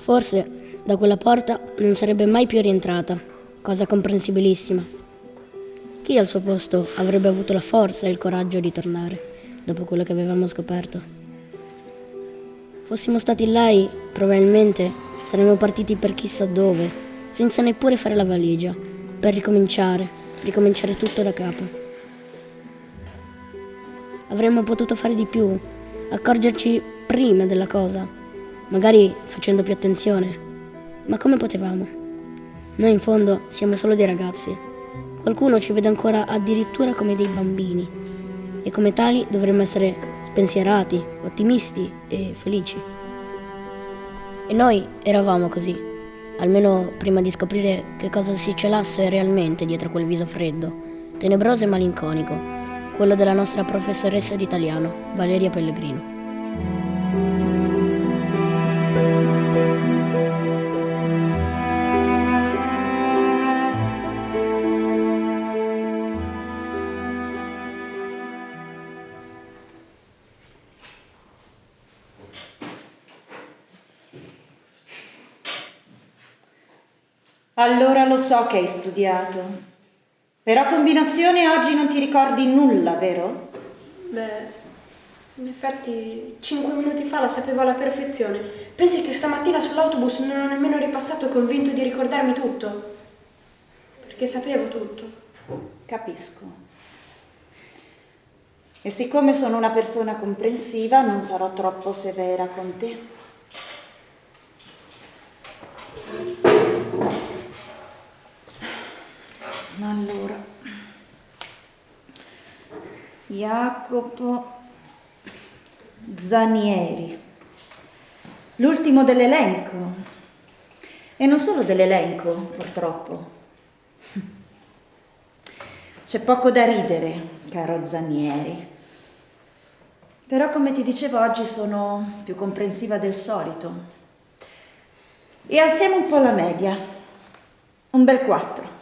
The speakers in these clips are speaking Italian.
Forse da quella porta non sarebbe mai più rientrata, cosa comprensibilissima. Chi al suo posto avrebbe avuto la forza e il coraggio di tornare dopo quello che avevamo scoperto? Fossimo stati lei, probabilmente saremmo partiti per chissà dove, senza neppure fare la valigia, per ricominciare, ricominciare tutto da capo. Avremmo potuto fare di più, accorgerci prima della cosa, magari facendo più attenzione. Ma come potevamo? Noi in fondo siamo solo dei ragazzi. Qualcuno ci vede ancora addirittura come dei bambini e come tali dovremmo essere spensierati, ottimisti e felici. E noi eravamo così, almeno prima di scoprire che cosa si celasse realmente dietro quel viso freddo, tenebroso e malinconico, quello della nostra professoressa di italiano, Valeria Pellegrino. Allora lo so che hai studiato. Però combinazione oggi non ti ricordi nulla, vero? Beh, in effetti cinque minuti fa la sapevo alla perfezione. Pensi che stamattina sull'autobus non ho nemmeno ripassato convinto di ricordarmi tutto? Perché sapevo tutto. Capisco. E siccome sono una persona comprensiva, non sarò troppo severa con te. Allora, Jacopo Zanieri, l'ultimo dell'elenco. E non solo dell'elenco, purtroppo. C'è poco da ridere, caro Zanieri. Però, come ti dicevo, oggi sono più comprensiva del solito. E alziamo un po' la media. Un bel 4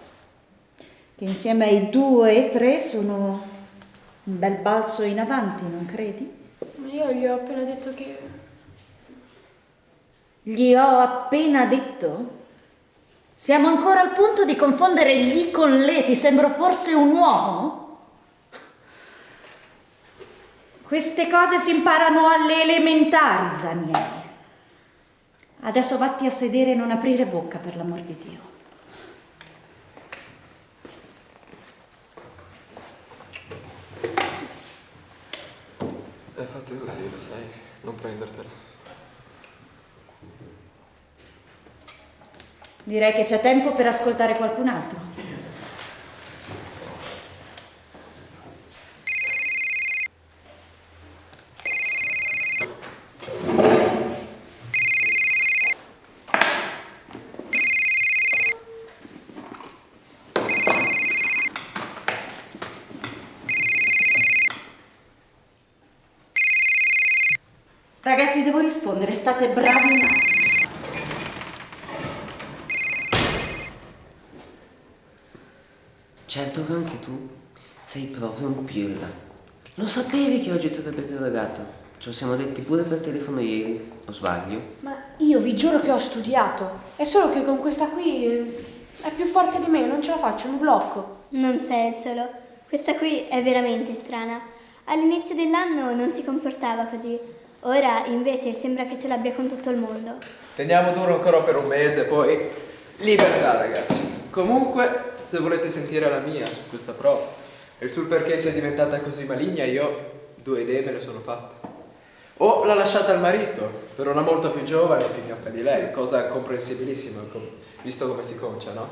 che insieme ai due e tre sono un bel balzo in avanti, non credi? Io gli ho appena detto che... Gli ho appena detto? Siamo ancora al punto di confondere gli con le, ti sembro forse un uomo? Queste cose si imparano alle elementari, Zanieri. Adesso vatti a sedere e non aprire bocca, per l'amor di Dio. Fatta così, lo sai, non prendertela. Direi che c'è tempo per ascoltare qualcun altro. Ragazzi, devo rispondere, state bravi un attimo. Certo che anche tu sei proprio un pirla. Lo sapevi che oggi ti avrebbe interrogato? Ce lo siamo detti pure per telefono ieri, o sbaglio? Ma io vi giuro che ho studiato. È solo che con questa qui eh, è più forte di me, non ce la faccio, mi blocco. Non sei il solo. Questa qui è veramente strana. All'inizio dell'anno non si comportava così. Ora invece sembra che ce l'abbia con tutto il mondo. Teniamo duro ancora per un mese, poi libertà ragazzi. Comunque, se volete sentire la mia su questa prova e sul perché sia diventata così maligna, io due idee me le sono fatte. O l'ha lasciata al marito, per una molto più giovane e più gnocca di lei, cosa comprensibilissima, com- visto come si concia, no?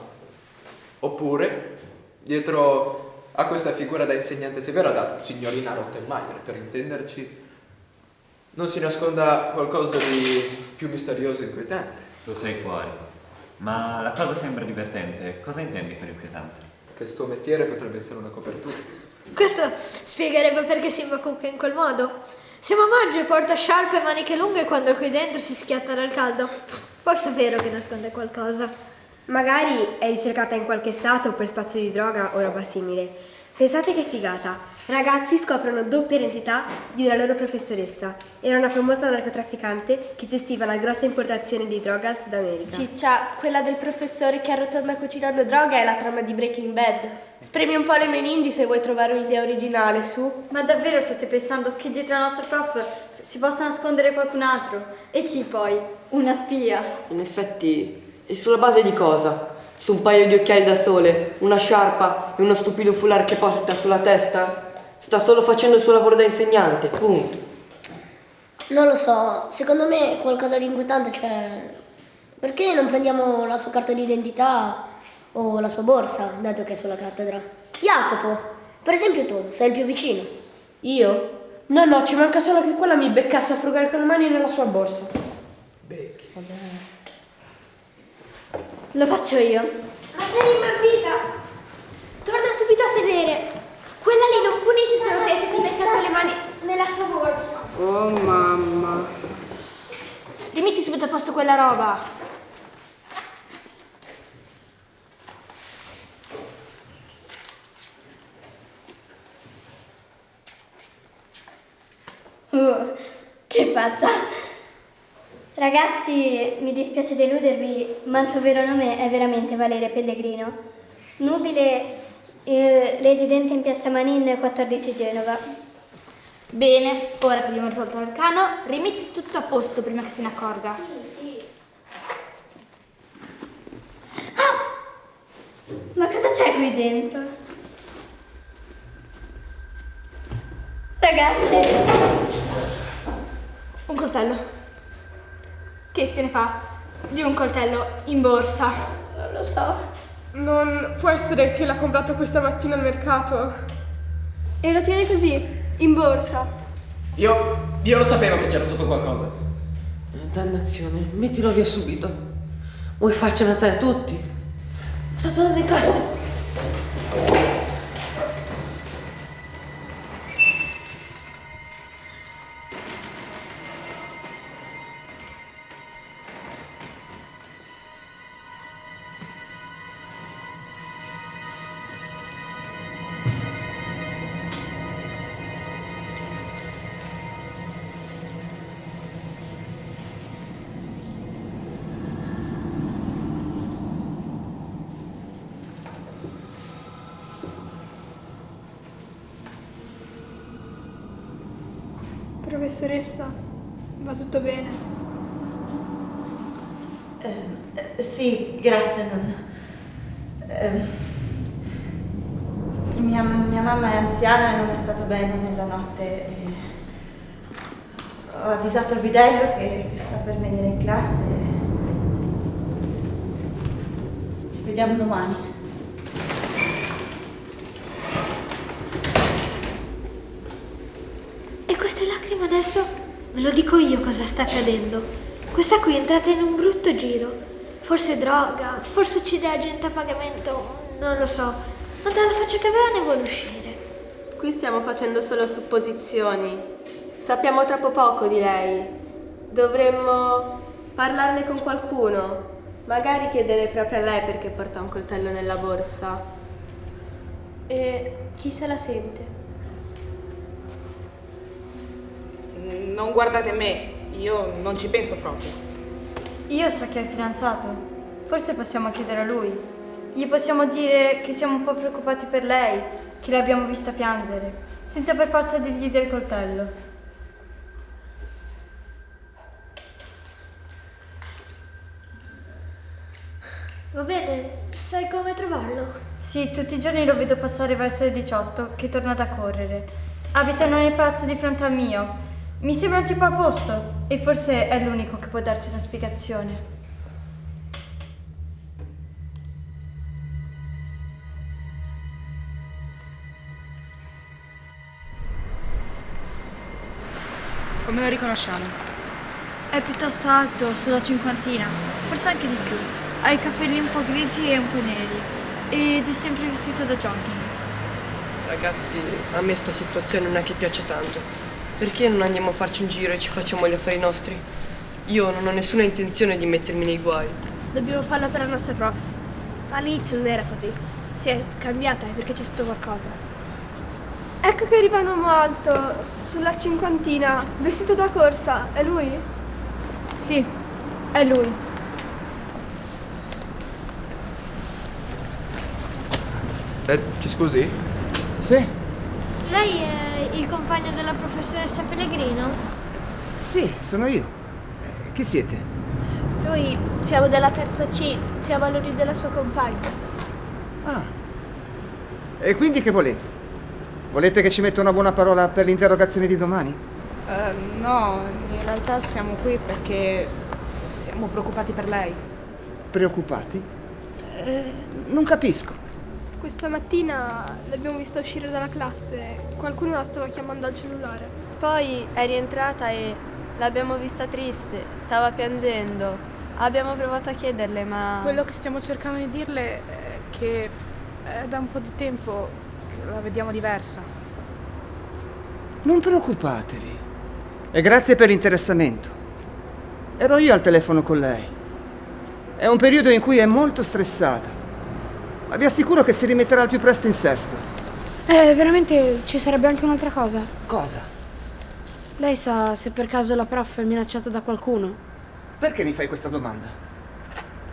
Oppure, dietro a questa figura da insegnante severa, da signorina Rottenmeier, per intenderci, non si nasconda qualcosa di più misterioso e inquietante. Tu sei fuori. Ma la cosa sembra divertente. Cosa intendi per inquietante? Che il suo mestiere potrebbe essere una copertura. Questo spiegherebbe perché si imbacucca in quel modo. Siamo a maggio e porta sciarpe e maniche lunghe quando qui dentro si schiatta dal caldo. Forse è vero che nasconde qualcosa. Magari è ricercata in qualche stato per spazio di droga o roba simile. Pensate che figata. Ragazzi scoprono doppia identità di una loro professoressa. Era una famosa narcotrafficante che gestiva una grossa importazione di droga al Sud America. Ciccia, quella del professore che arrotonda cucinando droga è la trama di Breaking Bad. Spremi un po' le meningi se vuoi trovare un'idea originale, su. Ma davvero state pensando che dietro al nostro prof si possa nascondere qualcun altro? E chi poi? Una spia? In effetti, e sulla base di cosa? Su un paio di occhiali da sole, una sciarpa e uno stupido foulard che porta sulla testa? Sta solo facendo il suo lavoro da insegnante, punto. Non lo so, secondo me qualcosa di inquietante c'è. Perché non prendiamo la sua carta d'identità o la sua borsa, dato che è sulla cattedra? Jacopo, per esempio tu, sei il più vicino. Io? No, no, ci manca solo che quella mi beccasse a frugare con le mani nella sua borsa. Becchi. Lo faccio io. Ma sei rimbambita? Torna subito a sedere. Quella lì non punisce solo te se ti metti le mani nella sua borsa. Oh mamma. Rimetti subito a posto quella roba. Uh, che faccia! Ragazzi, mi dispiace deludervi, ma il suo vero nome è veramente Valeria Pellegrino. Nubile, eh, residente in piazza Manin 14 Genova. Bene, ora che abbiamo risolto l'arcano, rimetti tutto a posto prima che se ne accorga. Ma cosa c'è qui dentro? Ragazzi, Un coltello. Che se ne fa di un coltello in borsa? non lo so. Non può essere che l'ha comprato questa mattina al mercato? E lo tiene così, in borsa. Io, io lo sapevo che c'era sotto qualcosa. Dannazione, mettilo via subito. Vuoi farci ammazzare tutti? Sta tornando in classe. Professoressa, va tutto bene? Eh, sì, grazie. Non... Eh, mia, mia mamma è anziana e non è stato bene nella notte. ho avvisato il bidello che, che sta per venire in classe. Ci vediamo domani. E lacrime adesso ve lo dico io cosa sta accadendo. Questa qui è entrata in un brutto giro. Forse droga, forse uccide la gente a pagamento, non lo so. Ma dalla faccia che aveva ne vuole uscire. Qui stiamo facendo solo supposizioni. Sappiamo troppo poco di lei. Dovremmo parlarne con qualcuno. Magari chiedere proprio a lei perché porta un coltello nella borsa. E chi se la sente? Non guardate me, io non ci penso proprio. Io so che è fidanzato. Forse possiamo chiedere a lui. Gli possiamo dire che siamo un po' preoccupati per lei, che l'abbiamo vista piangere, senza per forza dirgli del coltello. Va bene, sai come trovarlo? Sì, tutti i giorni lo vedo passare verso le 18, che torna da correre. Abitano nel palazzo di fronte al mio. Mi sembra un tipo a posto e forse è l'unico che può darci una spiegazione. Come lo riconosciamo? È piuttosto alto, sulla cinquantina, forse anche di più. Ha i capelli un po' grigi e un po' neri ed è sempre vestito da jogging. Ragazzi, a me sta situazione non è che piace tanto. Perché non andiamo a farci un giro e ci facciamo gli affari nostri? Io non ho nessuna intenzione di mettermi nei guai. Dobbiamo farlo per la nostra prof. All'inizio non era così. Si è cambiata perché c'è stato qualcosa. Ecco che arriva un uomo alto, sulla cinquantina, vestito da corsa. È lui? Sì, è lui. Eh, ci scusi? Sì? Lei è il compagno della professoressa Pellegrino? Sì, sono io. Eh, Chi siete? Noi siamo della terza C, siamo all'ori della sua compagna. Ah. E quindi che volete? Volete che ci metta una buona parola per l'interrogazione di domani? Eh, no, in realtà siamo qui perché siamo preoccupati per lei. Preoccupati? Eh, non capisco. Questa mattina l'abbiamo vista uscire dalla classe, qualcuno la stava chiamando al cellulare. Poi è rientrata e l'abbiamo vista triste, stava piangendo. Abbiamo provato a chiederle, ma... Quello che stiamo cercando di dirle è che è da un po' di tempo che la vediamo diversa. Non preoccupatevi. E grazie per l'interessamento. Ero io al telefono con lei. È un periodo in cui è molto stressata. Ma vi assicuro che si rimetterà al più presto in sesto. Eh, veramente ci sarebbe anche un'altra cosa. Cosa? Lei sa se per caso la prof è minacciata da qualcuno? Perché mi fai questa domanda?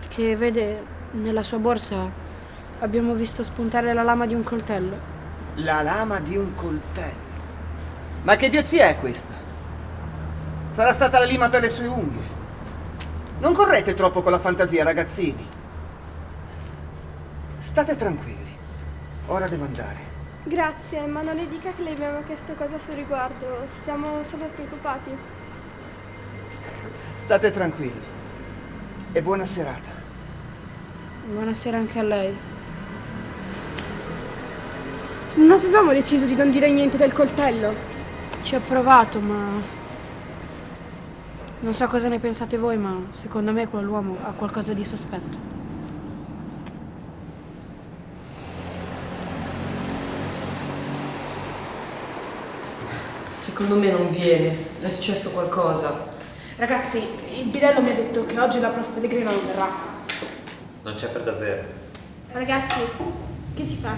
Che vede, nella sua borsa abbiamo visto spuntare la lama di un coltello. La lama di un coltello. Ma che idiozia è questa? Sarà stata la lima per le sue unghie. Non correte troppo con la fantasia, ragazzini. State tranquilli. Ora devo andare. Grazie, ma non le dica che le abbiamo chiesto cosa a suo riguardo. Siamo solo preoccupati. State tranquilli. E buona serata. Buonasera anche a lei. Non avevamo deciso di non dire niente del coltello. Ci ho provato, ma... Non so cosa ne pensate voi, ma secondo me quell'uomo ha qualcosa di sospetto. Secondo me non viene. Le è successo qualcosa. Ragazzi, il bidello mi ha detto che oggi la prof Pellegrino non verrà. Non c'è per davvero. Ragazzi, che si fa?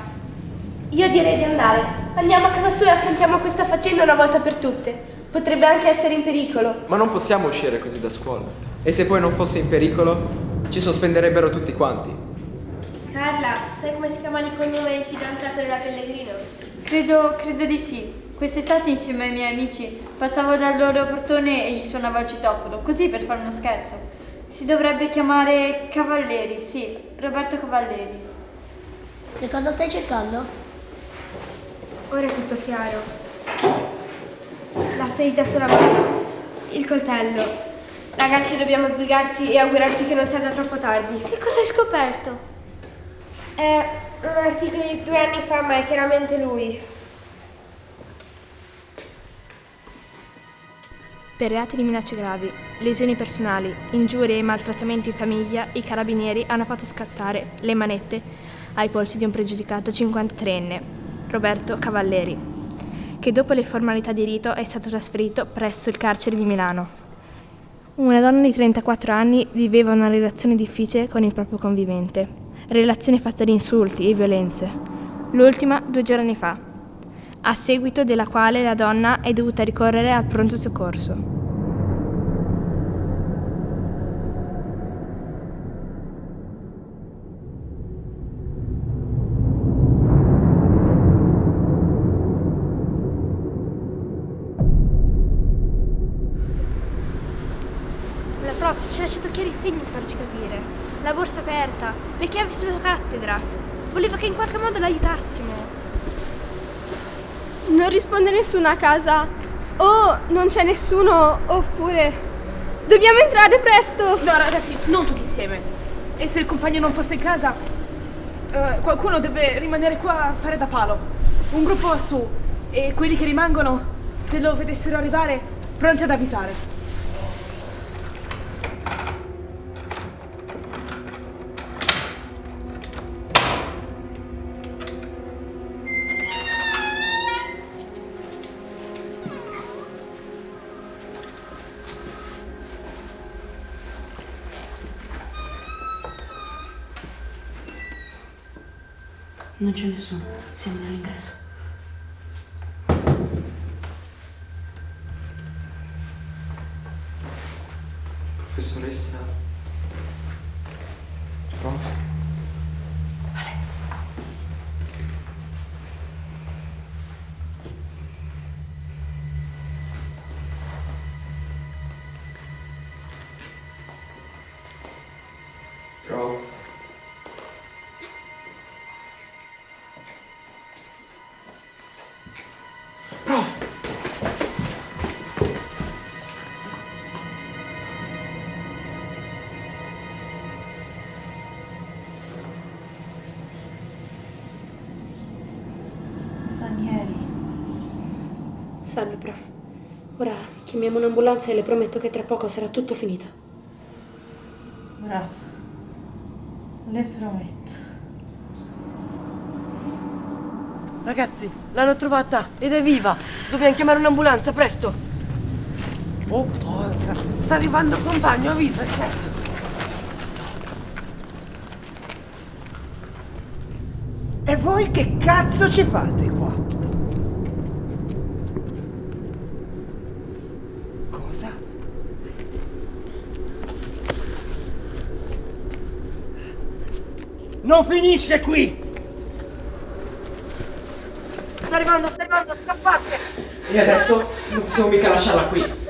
Io direi di andare. Andiamo a casa sua e affrontiamo questa faccenda una volta per tutte. Potrebbe anche essere in pericolo. Ma non possiamo uscire così da scuola. E se poi non fosse in pericolo, ci sospenderebbero tutti quanti. Carla, sai come si chiama il cognome del fidanzato della Pellegrino? Credo, credo di sì. Quest'estate insieme ai miei amici passavo dal loro portone e gli suonavo il citofono, così per fare uno scherzo. Si dovrebbe chiamare Cavalleri, sì, Roberto Cavalleri. Che cosa stai cercando? Ora è tutto chiaro. La ferita sulla mano. Il coltello. Ragazzi, dobbiamo sbrigarci e augurarci che non sia già troppo tardi. Che cosa hai scoperto? È un articolo di due anni fa, ma è chiaramente lui. Per reati di minacce gravi, lesioni personali, ingiurie e maltrattamenti in famiglia, i carabinieri hanno fatto scattare le manette ai polsi di un pregiudicato 53enne, Roberto Cavalleri, che dopo le formalità di rito è stato trasferito presso il carcere di Milano. Una donna di 34 anni viveva una relazione difficile con il proprio convivente, relazione fatta di insulti e violenze, l'ultima due giorni fa, a seguito della quale la donna è dovuta ricorrere al pronto soccorso. La prof ci ha lasciato chiari segni per farci capire. La borsa aperta, le chiavi sulla cattedra. Voleva che in qualche modo l'aiutassimo. Non risponde nessuno a casa. O non c'è nessuno, oppure... Dobbiamo entrare presto! No, ragazzi, non tutti insieme. E se il compagno non fosse in casa, eh, qualcuno deve rimanere qua a fare da palo. Un gruppo su e quelli che rimangono, se lo vedessero arrivare, pronti ad avvisare. c'è nessuno. Siamo nell'ingresso. Professoressa? Prof? Sanieri. Salve, prof. Ora chiamiamo un'ambulanza e le prometto che tra poco sarà tutto finito. Bravo. Le prometto. Ragazzi, l'hanno trovata ed è viva! Dobbiamo chiamare un'ambulanza, presto! Oh, porca! Sta arrivando il compagno, avvisa, certo! E voi che cazzo ci fate qua? Cosa? Non finisce qui! Sta arrivando, sta arrivando, scappate! E adesso non possiamo mica lasciarla qui.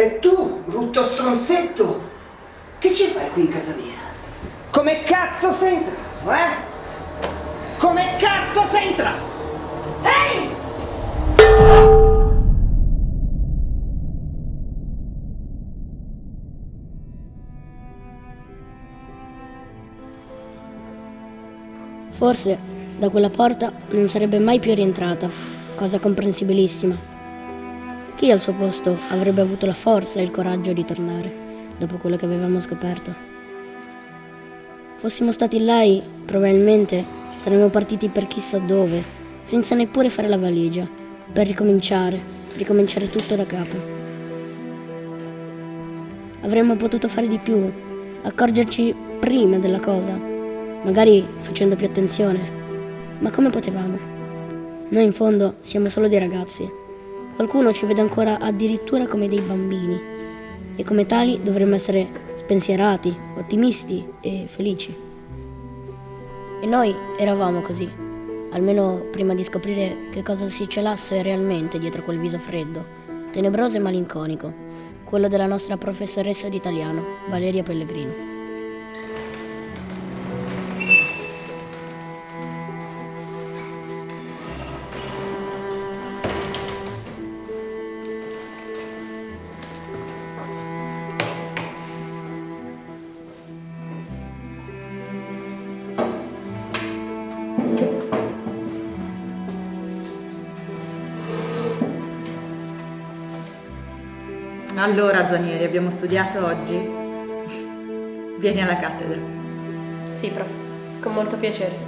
E tu, brutto stronzetto, che ci fai qui in casa mia? Come cazzo sei entrato, eh? Come cazzo sei entrato? Ehi! Forse da quella porta non sarebbe mai più rientrata, cosa comprensibilissima. Chi al suo posto avrebbe avuto la forza e il coraggio di tornare, dopo quello che avevamo scoperto? Fossimo stati lei, probabilmente saremmo partiti per chissà dove, senza neppure fare la valigia, per ricominciare, ricominciare tutto da capo. Avremmo potuto fare di più, accorgerci prima della cosa, magari facendo più attenzione. Ma come potevamo? Noi in fondo siamo solo dei ragazzi. Qualcuno ci vede ancora addirittura come dei bambini e come tali dovremmo essere spensierati, ottimisti e felici. E noi eravamo così, almeno prima di scoprire che cosa si celasse realmente dietro quel viso freddo, tenebroso e malinconico, quello della nostra professoressa di italiano, Valeria Pellegrino. Allora, Zanieri, abbiamo studiato oggi? Vieni alla cattedra. Sì, prof. Con molto piacere.